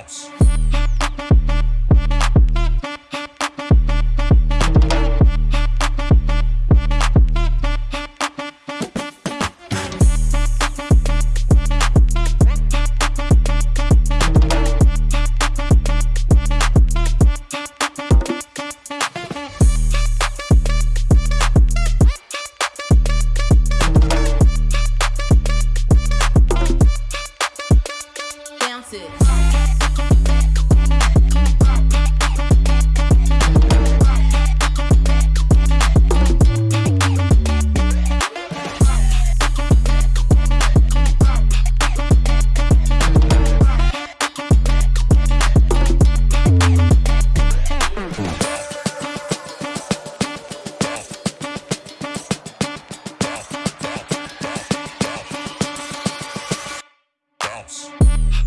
bounce. Texas. house.